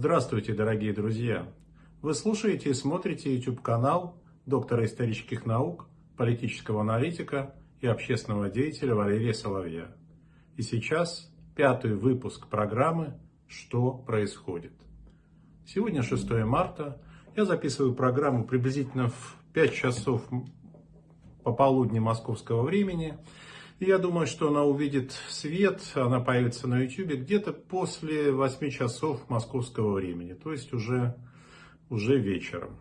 Здравствуйте, дорогие друзья! Вы слушаете и смотрите YouTube-канал доктора исторических наук, политического аналитика и общественного деятеля Валерия Соловья. И сейчас пятый выпуск программы «Что происходит?». Сегодня 6 марта. Я записываю программу приблизительно в 5 часов пополудни московского времени – я думаю, что она увидит свет, она появится на YouTube где-то после 8 часов московского времени, то есть уже, уже вечером.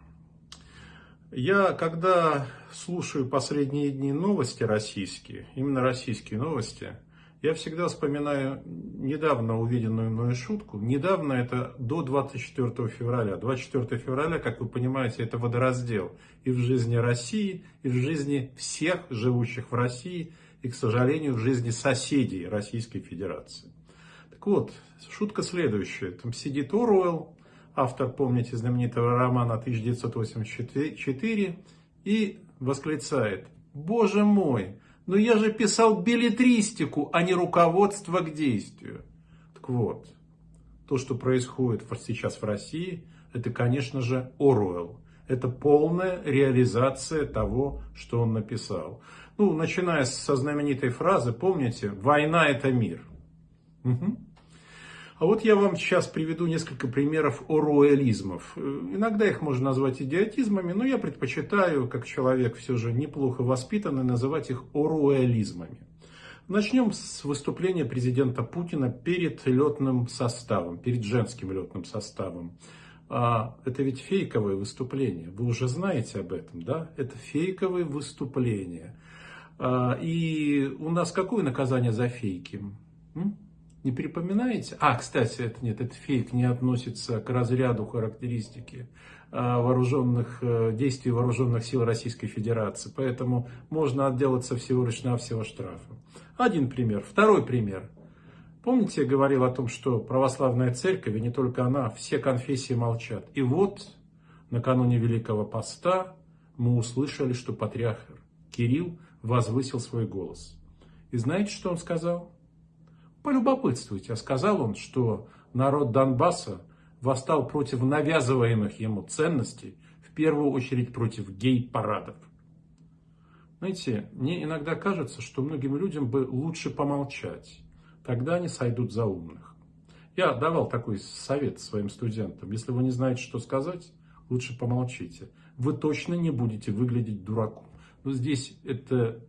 Я, когда слушаю последние дни новости российские, именно российские новости, я всегда вспоминаю недавно увиденную мною шутку. Недавно это до 24 февраля. 24 февраля, как вы понимаете, это водораздел и в жизни России, и в жизни всех живущих в России – и, к сожалению, в жизни соседей Российской Федерации. Так вот, шутка следующая. Там сидит Оруэлл, автор, помните, знаменитого романа 1984, и восклицает, «Боже мой, но я же писал билетристику, а не руководство к действию». Так вот, то, что происходит сейчас в России, это, конечно же, Оруэлл. Это полная реализация того, что он написал. Ну, начиная со знаменитой фразы, помните, «Война – это мир». Угу. А вот я вам сейчас приведу несколько примеров оруэлизмов. Иногда их можно назвать идиотизмами, но я предпочитаю, как человек все же неплохо воспитанный, называть их оруэлизмами. Начнем с выступления президента Путина перед летным составом, перед женским летным составом. А это ведь фейковое выступление. Вы уже знаете об этом, да? Это фейковое выступление. А, и у нас какое наказание за фейки? Не припоминаете? А, кстати, это нет, этот фейк не относится к разряду характеристики а, вооруженных э, действий вооруженных сил Российской Федерации. Поэтому можно отделаться всего лишь навсего штрафа. Один пример. Второй пример. Помните, я говорил о том, что православная церковь, и не только она, все конфессии молчат. И вот, накануне Великого Поста, мы услышали, что патриарх Кирилл возвысил свой голос. И знаете, что он сказал? Полюбопытствуйте. А сказал он, что народ Донбасса восстал против навязываемых ему ценностей, в первую очередь против гей-парадов. Знаете, мне иногда кажется, что многим людям бы лучше помолчать. Тогда они сойдут за умных. Я давал такой совет своим студентам. Если вы не знаете, что сказать, лучше помолчите. Вы точно не будете выглядеть дураком. Но здесь это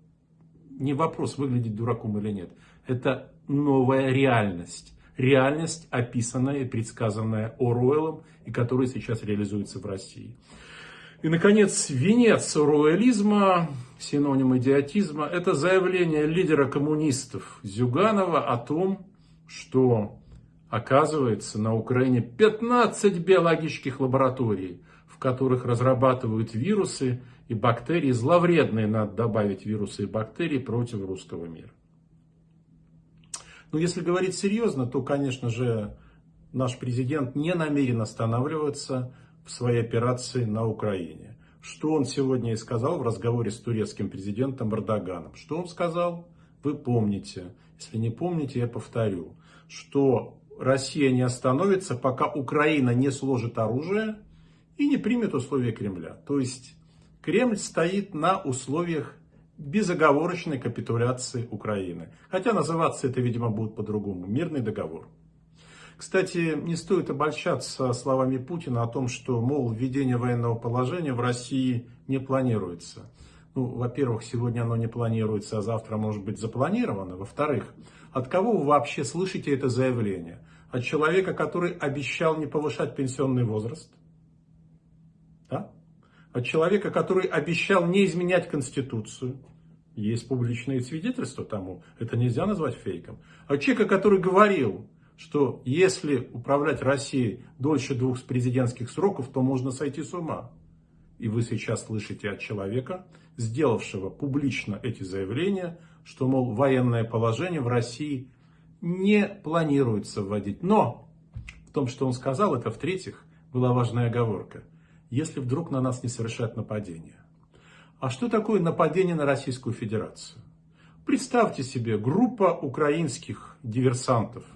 не вопрос, выглядеть дураком или нет. Это новая реальность. Реальность, описанная и предсказанная Оруэллом, и которая сейчас реализуется в России. И, наконец, венец оруэллизма, синоним идиотизма, это заявление лидера коммунистов Зюганова о том, что, оказывается, на Украине 15 биологических лабораторий, в которых разрабатывают вирусы и бактерии, зловредные, надо добавить вирусы и бактерии против русского мира. Но если говорить серьезно, то, конечно же, наш президент не намерен останавливаться в своей операции на Украине. Что он сегодня и сказал в разговоре с турецким президентом Эрдоганом. Что он сказал? Вы помните. Если не помните, я повторю. Что Россия не остановится, пока Украина не сложит оружие и не примет условия Кремля. То есть Кремль стоит на условиях безоговорочной капитуляции Украины. Хотя называться это, видимо, будет по-другому. Мирный договор. Кстати, не стоит обольщаться словами Путина о том, что, мол, введение военного положения в России не планируется. Ну, во-первых, сегодня оно не планируется, а завтра может быть запланировано. Во-вторых, от кого вы вообще слышите это заявление? От человека, который обещал не повышать пенсионный возраст? От человека, который обещал не изменять Конституцию? Есть публичные свидетельства тому. Это нельзя назвать фейком. От человека, который говорил, что если управлять Россией дольше двух президентских сроков, то можно сойти с ума. И вы сейчас слышите от человека, сделавшего публично эти заявления, что, мол, военное положение в России не планируется вводить. Но в том, что он сказал, это в-третьих, была важная оговорка. Если вдруг на нас не совершат нападение. А что такое нападение на Российскую Федерацию? Представьте себе, группа украинских диверсантов –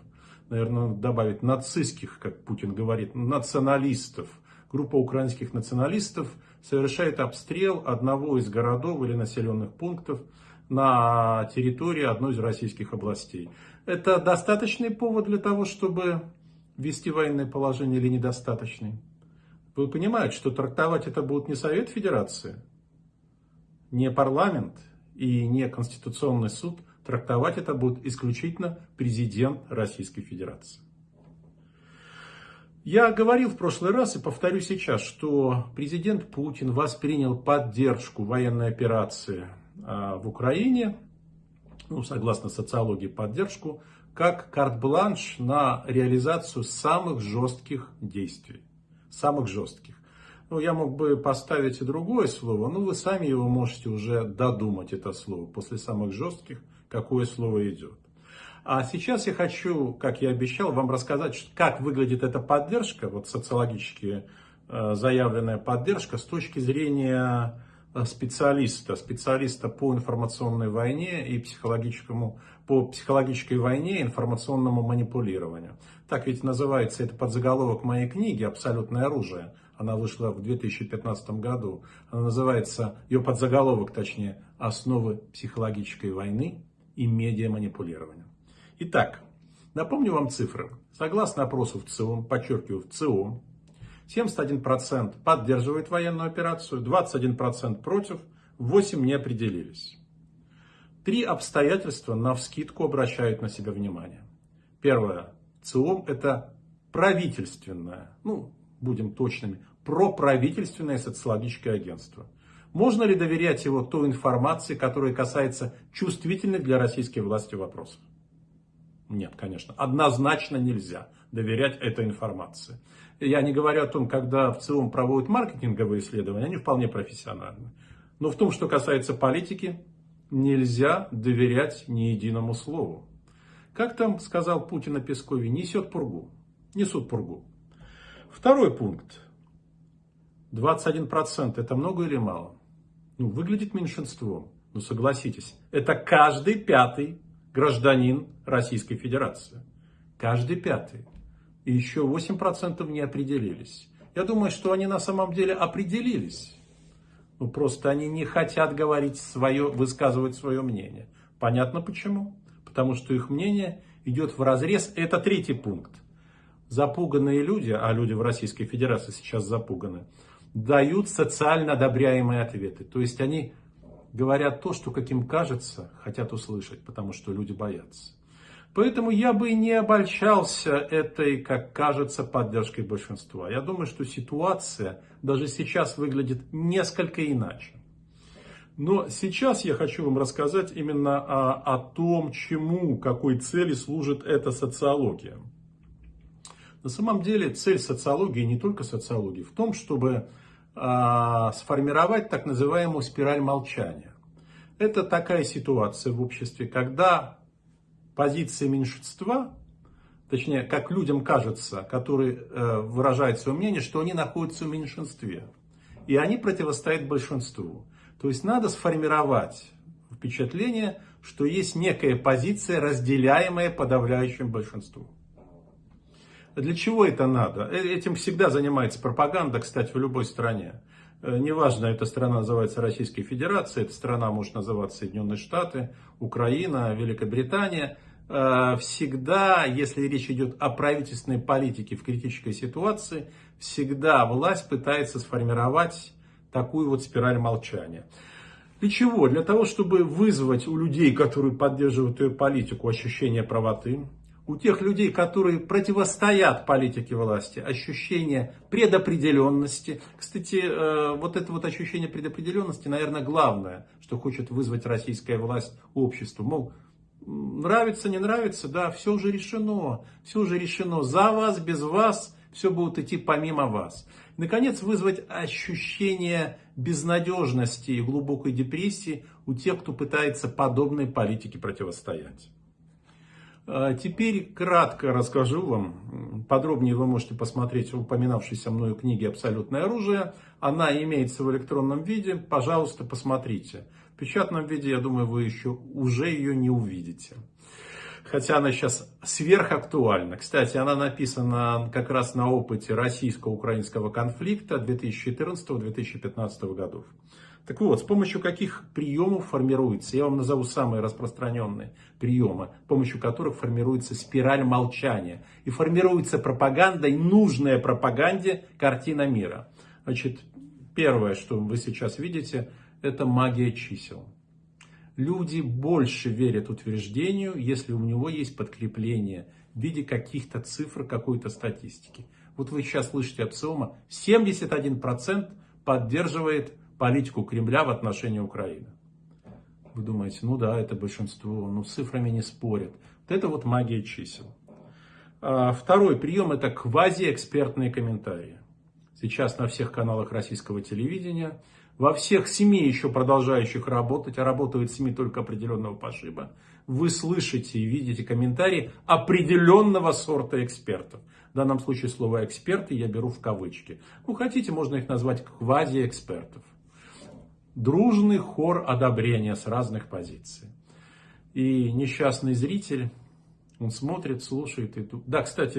наверное, добавить нацистских, как Путин говорит, националистов. Группа украинских националистов совершает обстрел одного из городов или населенных пунктов на территории одной из российских областей. Это достаточный повод для того, чтобы ввести военное положение или недостаточный? Вы понимаете, что трактовать это будет не Совет Федерации, не парламент и не Конституционный суд. Трактовать это будет исключительно президент Российской Федерации. Я говорил в прошлый раз и повторю сейчас, что президент Путин воспринял поддержку военной операции а, в Украине, ну, согласно социологии, поддержку, как карт-бланш на реализацию самых жестких действий. Самых жестких. Ну, я мог бы поставить и другое слово, но вы сами его можете уже додумать, это слово, после самых жестких, какое слово идет. А сейчас я хочу, как я обещал, вам рассказать, как выглядит эта поддержка, вот социологически э, заявленная поддержка с точки зрения э, специалиста, специалиста по информационной войне и психологическому, по психологической войне и информационному манипулированию. Так ведь называется это подзаголовок моей книги «Абсолютное оружие». Она вышла в 2015 году. Она называется, ее подзаголовок точнее, «Основы психологической войны и медиаманипулирования». Итак, напомню вам цифры. Согласно опросу в ЦИОМ, подчеркиваю, в ЦИОМ, 71% поддерживает военную операцию, 21% против, 8% не определились. Три обстоятельства на вскидку обращают на себя внимание. Первое. ЦИОМ это правительственное, ну, будем точными, проправительственное социологическое агентство. Можно ли доверять его той информации, которая касается чувствительных для российской власти вопросов? Нет, конечно, однозначно нельзя доверять этой информации. Я не говорю о том, когда в целом проводят маркетинговые исследования, они вполне профессиональны. Но в том, что касается политики, нельзя доверять ни единому слову. Как там сказал Путин о Пескове, несет пургу, несут пургу. Второй пункт. 21% это много или мало? Ну, выглядит меньшинством. Ну, согласитесь, это каждый пятый гражданин Российской Федерации. Каждый пятый. И еще 8% не определились. Я думаю, что они на самом деле определились. Ну, просто они не хотят говорить свое, высказывать свое мнение. Понятно почему? Потому что их мнение идет в разрез. Это третий пункт. Запуганные люди, а люди в Российской Федерации сейчас запуганы, дают социально одобряемые ответы. То есть они говорят то, что, как им кажется, хотят услышать, потому что люди боятся. Поэтому я бы не обольщался этой, как кажется, поддержкой большинства. Я думаю, что ситуация даже сейчас выглядит несколько иначе. Но сейчас я хочу вам рассказать именно о, о том, чему, какой цели служит эта социология. На самом деле цель социологии, не только социологии, в том, чтобы а, сформировать так называемую спираль молчания. Это такая ситуация в обществе, когда позиция меньшинства, точнее, как людям кажется, которые э, выражают свое мнение, что они находятся в меньшинстве. И они противостоят большинству. То есть надо сформировать впечатление, что есть некая позиция, разделяемая подавляющим большинством. Для чего это надо? Э, этим всегда занимается пропаганда, кстати, в любой стране. Э, неважно, эта страна называется Российской Федерацией, эта страна может называться Соединенные Штаты, Украина, Великобритания. Э, всегда, если речь идет о правительственной политике в критической ситуации, всегда власть пытается сформировать такую вот спираль молчания. Для чего? Для того, чтобы вызвать у людей, которые поддерживают ее политику, ощущение правоты, у тех людей, которые противостоят политике власти, ощущение предопределенности. Кстати, э, вот это вот ощущение предопределенности, наверное, главное, что хочет вызвать российская власть обществу. Мол, нравится, не нравится, да, все уже решено, все уже решено. За вас, без вас, все будет идти помимо вас. Наконец, вызвать ощущение безнадежности и глубокой депрессии у тех, кто пытается подобной политике противостоять. А теперь кратко расскажу вам, подробнее вы можете посмотреть в упоминавшейся мною книге «Абсолютное оружие». Она имеется в электронном виде, пожалуйста, посмотрите. В печатном виде, я думаю, вы еще уже ее не увидите. Хотя она сейчас сверхактуальна. Кстати, она написана как раз на опыте российско-украинского конфликта 2014-2015 годов. Так вот, с помощью каких приемов формируется, я вам назову самые распространенные приемы, с помощью которых формируется спираль молчания. И формируется пропагандой, нужная пропаганде картина мира. Значит, первое, что вы сейчас видите, это магия чисел. Люди больше верят утверждению, если у него есть подкрепление в виде каких-то цифр, какой-то статистики. Вот вы сейчас слышите от СИОМа, 71% поддерживает политику Кремля в отношении Украины. Вы думаете, ну да, это большинство, ну с цифрами не спорят. Вот это вот магия чисел. А, второй прием это квазиэкспертные комментарии. Сейчас на всех каналах российского телевидения, во всех СМИ еще продолжающих работать, а работают СМИ только определенного пошиба, вы слышите и видите комментарии определенного сорта экспертов. В данном случае слово эксперты я беру в кавычки. Ну, хотите, можно их назвать квазиэкспертов дружный хор одобрения с разных позиций. И несчастный зритель, он смотрит, слушает. И... Да, кстати,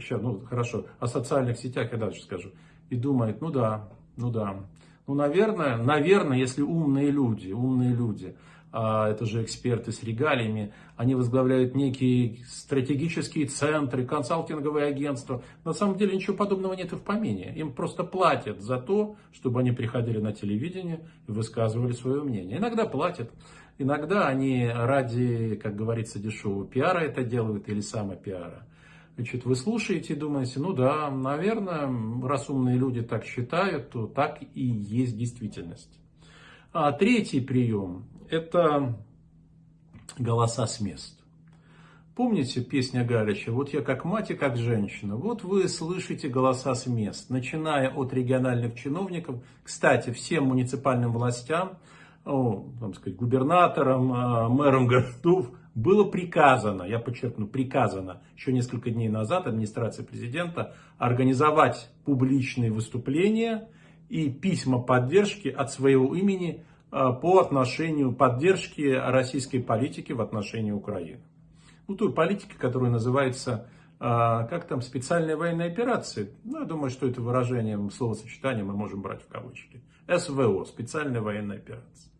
сейчас, ну хорошо, о социальных сетях я дальше скажу. И думает, ну да, ну да. Ну, наверное, наверное, если умные люди, умные люди, а это же эксперты с регалиями, они возглавляют некие стратегические центры, консалтинговые агентства. На самом деле ничего подобного нет и в помине. Им просто платят за то, чтобы они приходили на телевидение и высказывали свое мнение. Иногда платят, иногда они ради, как говорится, дешевого пиара это делают или самопиара. Значит, вы слушаете и думаете, ну да, наверное, раз умные люди так считают, то так и есть действительность. А третий прием – это голоса с мест. Помните песня Галича «Вот я как мать и как женщина». Вот вы слышите голоса с мест, начиная от региональных чиновников. Кстати, всем муниципальным властям, о, там сказать, губернаторам, а, мэрам городов было приказано, я подчеркну, приказано еще несколько дней назад администрации президента организовать публичные выступления и письма поддержки от своего имени по отношению поддержки российской политики в отношении Украины. Ну, той политики, которая называется, а, как там, специальная военная операция. Ну, я думаю, что это выражение, словосочетание мы можем брать в кавычки. СВО, специальная военная операция.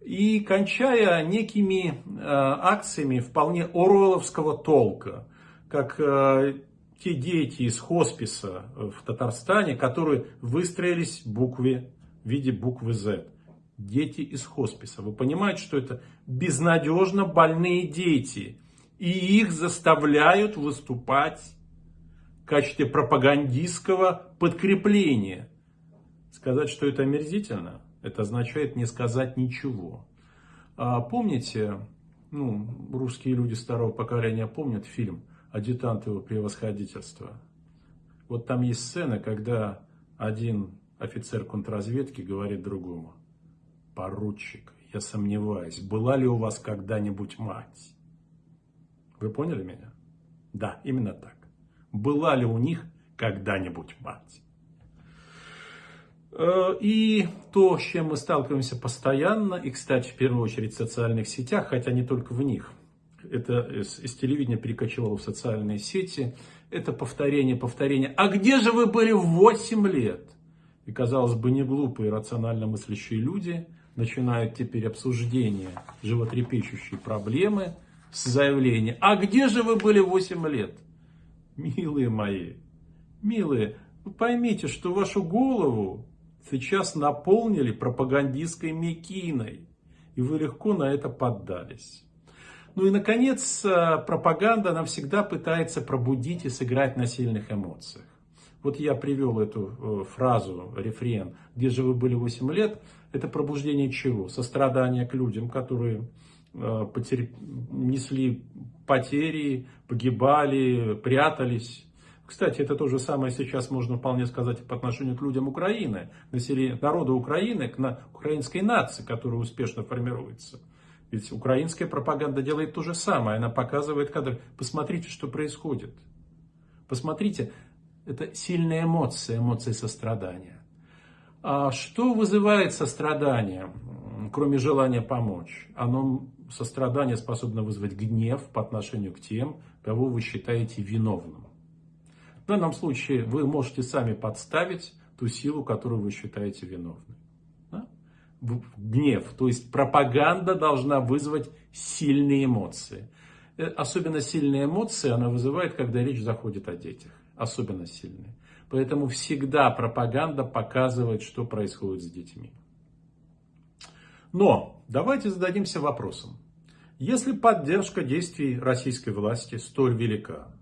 И кончая некими а, акциями вполне оруэлловского толка, как те дети из хосписа в Татарстане, которые выстроились в букве, в виде буквы Z. Дети из хосписа. Вы понимаете, что это безнадежно больные дети. И их заставляют выступать в качестве пропагандистского подкрепления. Сказать, что это омерзительно, это означает не сказать ничего. А помните, ну, русские люди старого поколения помнят фильм адъютант его превосходительства. Вот там есть сцена, когда один офицер контрразведки говорит другому, поручик, я сомневаюсь, была ли у вас когда-нибудь мать? Вы поняли меня? Да, именно так. Была ли у них когда-нибудь мать? Э, и то, с чем мы сталкиваемся постоянно, и, кстати, в первую очередь в социальных сетях, хотя не только в них – это из, телевидения перекочевало в социальные сети, это повторение, повторение. А где же вы были в 8 лет? И, казалось бы, не глупые, рационально мыслящие люди начинают теперь обсуждение животрепещущей проблемы с заявлением, а где же вы были 8 лет? Милые мои, милые, вы поймите, что вашу голову сейчас наполнили пропагандистской мекиной, и вы легко на это поддались. Ну и, наконец, э, пропаганда, она всегда пытается пробудить и сыграть на сильных эмоциях. Вот я привел эту э, фразу, рефрен, где же вы были 8 лет, это пробуждение чего? Сострадание к людям, которые э, потерп... несли потери, погибали, прятались. Кстати, это то же самое сейчас можно вполне сказать по отношению к людям Украины, народу Украины, к на, украинской нации, которая успешно формируется. Ведь украинская пропаганда делает то же самое. Она показывает кадры. Посмотрите, что происходит. Посмотрите, это сильная эмоция, эмоция сострадания. А что вызывает сострадание, кроме желания помочь? Оно сострадание способно вызвать гнев по отношению к тем, кого вы считаете виновным. В данном случае вы можете сами подставить ту силу, которую вы считаете виновной. Да? Гнев, то есть пропаганда должна вызвать сильные эмоции. Э, особенно сильные эмоции она вызывает, когда речь заходит о детях. Особенно сильные. Поэтому всегда пропаганда показывает, что происходит с детьми. Но давайте зададимся вопросом. Если поддержка действий российской власти столь велика,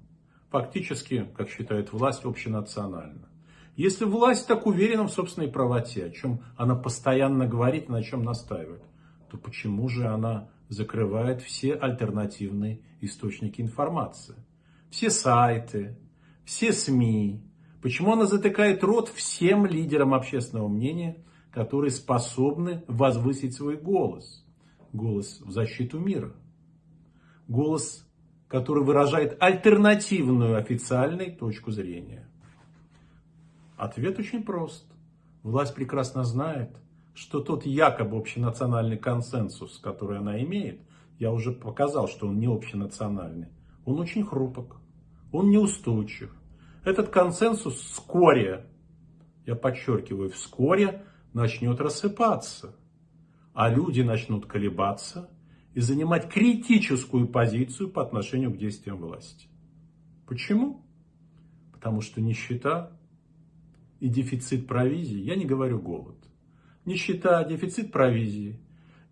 фактически, как считает власть, общенациональна, если власть так уверена в собственной правоте, о чем она постоянно говорит на чем настаивает, то почему же она закрывает все альтернативные источники информации? Все сайты, все СМИ. Почему она затыкает рот всем лидерам общественного мнения, которые способны возвысить свой голос? Голос в защиту мира. Голос, который выражает альтернативную официальной точку зрения. Ответ очень прост. Власть прекрасно знает, что тот якобы общенациональный консенсус, который она имеет, я уже показал, что он не общенациональный, он очень хрупок, он неустойчив. Этот консенсус вскоре, я подчеркиваю, вскоре начнет рассыпаться, а люди начнут колебаться и занимать критическую позицию по отношению к действиям власти. Почему? Потому что нищета и дефицит провизии, я не говорю голод, нищета, дефицит провизии,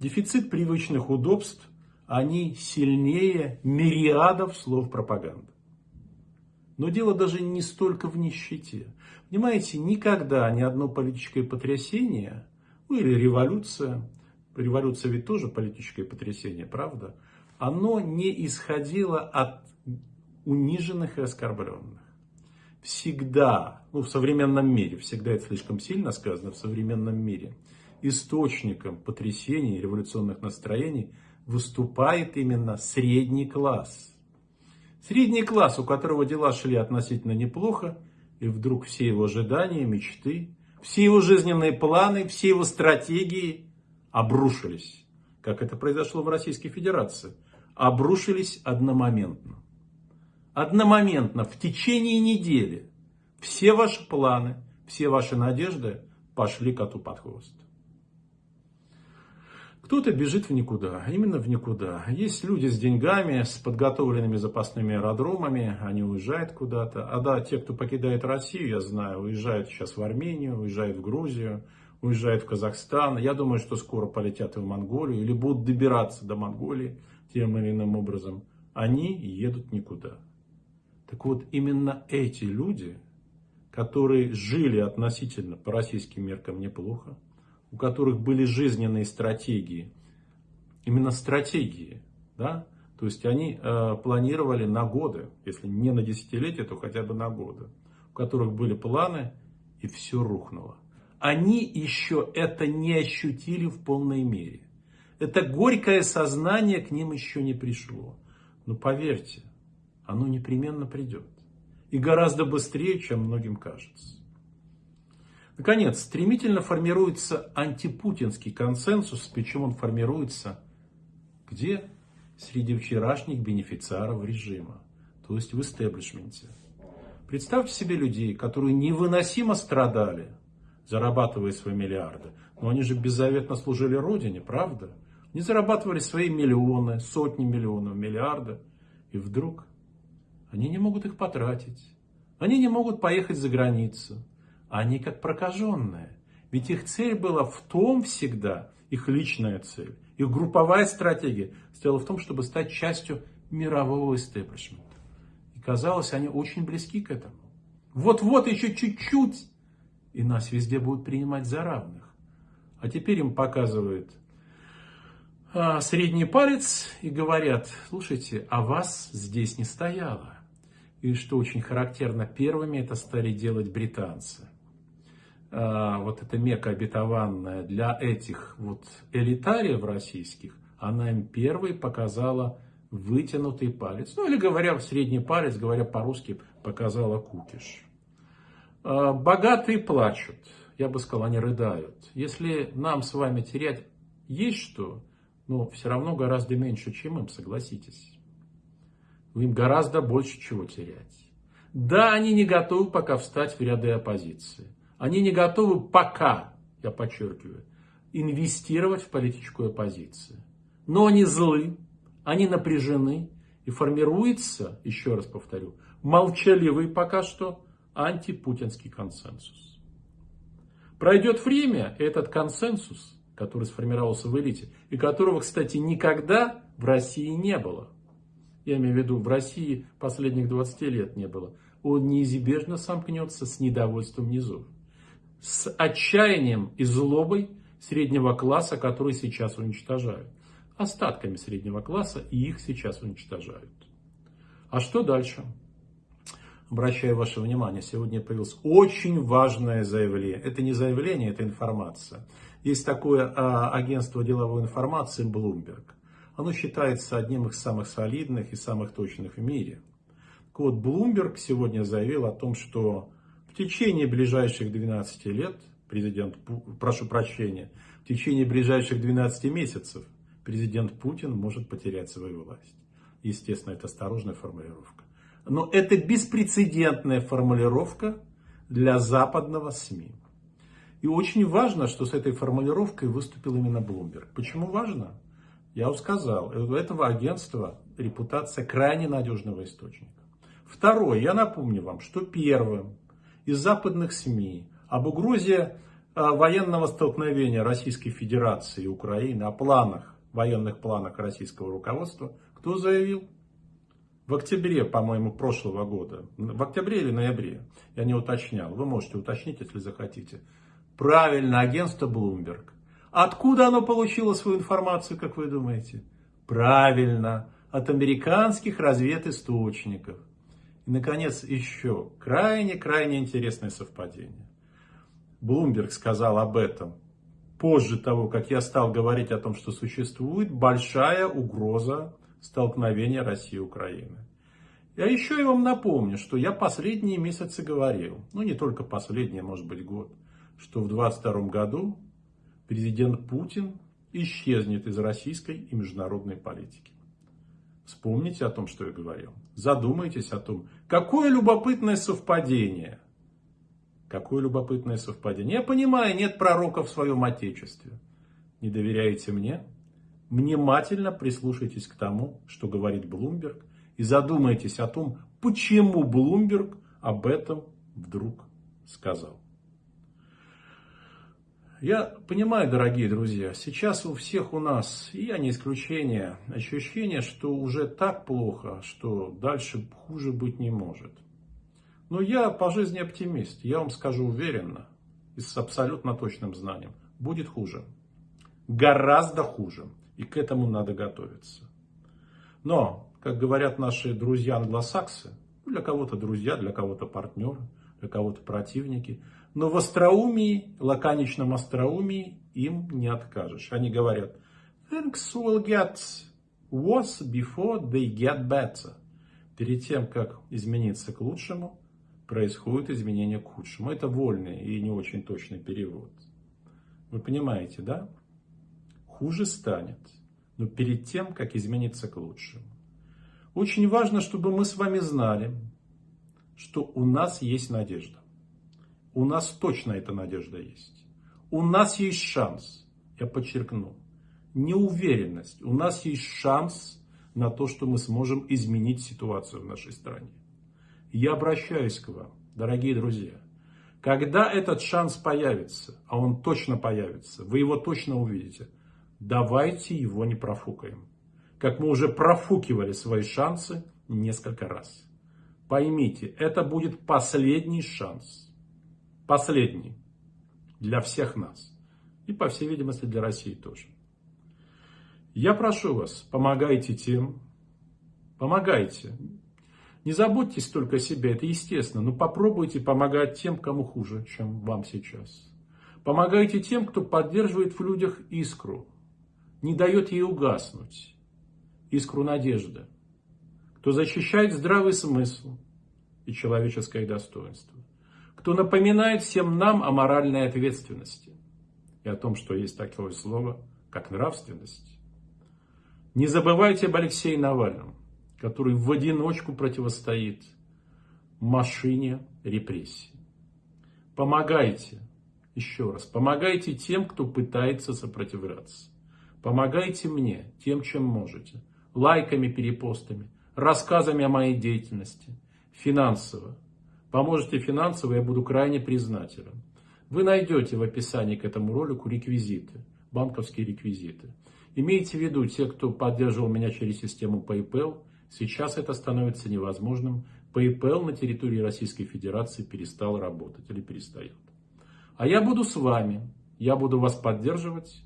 дефицит привычных удобств, они сильнее мириадов слов пропаганды. Но дело даже не столько в нищете. Понимаете, никогда ни одно политическое потрясение, ну или революция, революция ведь тоже политическое потрясение, правда, оно не исходило от униженных и оскорбленных всегда, ну в современном мире, всегда это слишком сильно сказано, в современном мире, источником потрясений, революционных настроений выступает именно средний класс. Средний класс, у которого дела шли относительно неплохо, и вдруг все его ожидания, мечты, все его жизненные планы, все его стратегии обрушились, как это произошло в Российской Федерации, обрушились одномоментно одномоментно, в течение недели, все ваши планы, все ваши надежды пошли коту под хвост. Кто-то бежит в никуда, именно в никуда. Есть люди с деньгами, с подготовленными запасными аэродромами, они уезжают куда-то. А да, те, кто покидает Россию, я знаю, уезжают сейчас в Армению, уезжают в Грузию, уезжают в Казахстан. Я думаю, что скоро полетят и в Монголию или будут добираться до Монголии тем или иным образом. Они едут никуда. Так вот, именно эти люди, которые жили относительно по российским меркам неплохо, у которых были жизненные стратегии, именно стратегии, да, то есть они э, планировали на годы, если не на десятилетия, то хотя бы на годы, у которых были планы, и все рухнуло. Они еще это не ощутили в полной мере. Это горькое сознание к ним еще не пришло. Но поверьте, оно непременно придет. И гораздо быстрее, чем многим кажется. Наконец, стремительно формируется антипутинский консенсус, причем он формируется где? Среди вчерашних бенефициаров режима, то есть в истеблишменте. Представьте себе людей, которые невыносимо страдали, зарабатывая свои миллиарды. Но они же беззаветно служили Родине, правда? Не зарабатывали свои миллионы, сотни миллионов, миллиарды. И вдруг они не могут их потратить. Они не могут поехать за границу. Они как прокаженные. Ведь их цель была в том всегда, их личная цель, их групповая стратегия стояла в том, чтобы стать частью мирового истеблишмента. И казалось, они очень близки к этому. Вот-вот еще чуть-чуть, и нас везде будут принимать за равных. А теперь им показывают а, средний палец и говорят, слушайте, а вас здесь не стояло. И что очень характерно, первыми это стали делать британцы. А, вот эта мека обетованная для этих вот элитариев российских, она им первой показала вытянутый палец. Ну или говоря средний палец, говоря по-русски, показала кукиш. А, богатые плачут, я бы сказал, они рыдают. Если нам с вами терять есть что, но все равно гораздо меньше, чем им, согласитесь. Им гораздо больше чего терять. Да, они не готовы пока встать в ряды оппозиции. Они не готовы пока, я подчеркиваю, инвестировать в политическую оппозицию. Но они злы, они напряжены и формируется, еще раз повторю, молчаливый пока что антипутинский консенсус. Пройдет время, и этот консенсус, который сформировался в элите, и которого, кстати, никогда в России не было, я имею в виду, в России последних 20 лет не было, он неизбежно сомкнется с недовольством низов, с отчаянием и злобой среднего класса, который сейчас уничтожают, остатками среднего класса, и их сейчас уничтожают. А что дальше? Обращаю ваше внимание, сегодня появилось очень важное заявление. Это не заявление, это информация. Есть такое а, агентство деловой информации Bloomberg. Оно считается одним из самых солидных и самых точных в мире. Так вот, Bloomberg сегодня заявил о том, что течение ближайших 12 лет, президент, прошу прощения, в течение ближайших 12 месяцев президент Путин может потерять свою власть. Естественно, это осторожная формулировка. Но это беспрецедентная формулировка для западного СМИ. И очень важно, что с этой формулировкой выступил именно Блумберг. Почему важно? Я уже сказал, у этого агентства репутация крайне надежного источника. Второе, я напомню вам, что первым из западных СМИ об угрозе а, военного столкновения Российской Федерации и Украины, о планах, военных планах российского руководства, кто заявил? В октябре, по-моему, прошлого года, в октябре или ноябре, я не уточнял, вы можете уточнить, если захотите. Правильно, агентство Bloomberg. Откуда оно получило свою информацию, как вы думаете? Правильно, от американских разведисточников. И, наконец, еще крайне-крайне интересное совпадение. Блумберг сказал об этом позже того, как я стал говорить о том, что существует большая угроза столкновения России и Украины. Я еще и вам напомню, что я последние месяцы говорил, ну не только последние, может быть год, что в 2022 году президент Путин исчезнет из российской и международной политики. Вспомните о том, что я говорил. Задумайтесь о том, какое любопытное совпадение. Какое любопытное совпадение. Я понимаю, нет пророка в своем отечестве. Не доверяете мне? внимательно прислушайтесь к тому, что говорит Блумберг, и задумайтесь о том, почему Блумберг об этом вдруг сказал. Я понимаю, дорогие друзья, сейчас у всех у нас, и я не исключение, ощущение, что уже так плохо, что дальше хуже быть не может. Но я по жизни оптимист, я вам скажу уверенно и с абсолютно точным знанием, будет хуже. Гораздо хуже. И к этому надо готовиться. Но, как говорят наши друзья-англосаксы, для кого-то друзья, для кого-то партнеры, для кого-то противники, но в остроумии, лаконичном остроумии им не откажешь. Они говорят, things will get worse before they get better. Перед тем, как измениться к лучшему, происходит изменение к худшему. Это вольный и не очень точный перевод. Вы понимаете, да? хуже станет, но перед тем, как измениться к лучшему. Очень важно, чтобы мы с вами знали, что у нас есть надежда. У нас точно эта надежда есть. У нас есть шанс, я подчеркну, неуверенность. У нас есть шанс на то, что мы сможем изменить ситуацию в нашей стране. Я обращаюсь к вам, дорогие друзья. Когда этот шанс появится, а он точно появится, вы его точно увидите – Давайте его не профукаем. Как мы уже профукивали свои шансы несколько раз. Поймите, это будет последний шанс. Последний. Для всех нас. И, по всей видимости, для России тоже. Я прошу вас, помогайте тем, помогайте. Не заботьтесь только о себе, это естественно, но попробуйте помогать тем, кому хуже, чем вам сейчас. Помогайте тем, кто поддерживает в людях искру, не дает ей угаснуть, искру надежды, кто защищает здравый смысл и человеческое достоинство, кто напоминает всем нам о моральной ответственности и о том, что есть такое слово, как нравственность. Не забывайте об Алексее Навальном, который в одиночку противостоит машине репрессий. Помогайте, еще раз, помогайте тем, кто пытается сопротивляться. Помогайте мне тем, чем можете. Лайками, перепостами, рассказами о моей деятельности, финансово. Поможете финансово, я буду крайне признателен. Вы найдете в описании к этому ролику реквизиты, банковские реквизиты. Имейте в виду, те, кто поддерживал меня через систему PayPal, сейчас это становится невозможным. PayPal на территории Российской Федерации перестал работать или перестает. А я буду с вами, я буду вас поддерживать,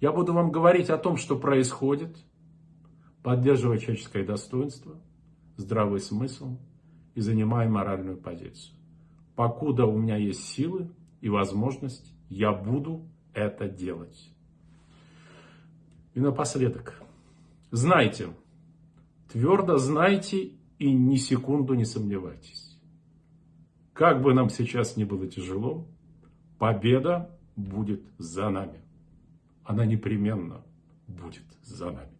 я буду вам говорить о том, что происходит, поддерживая человеческое достоинство, здравый смысл и занимая моральную позицию. Покуда у меня есть силы и возможность, я буду это делать. И напоследок, знайте, твердо знайте и ни секунду не сомневайтесь. Как бы нам сейчас ни было тяжело, победа будет за нами. Она непременно будет за нами.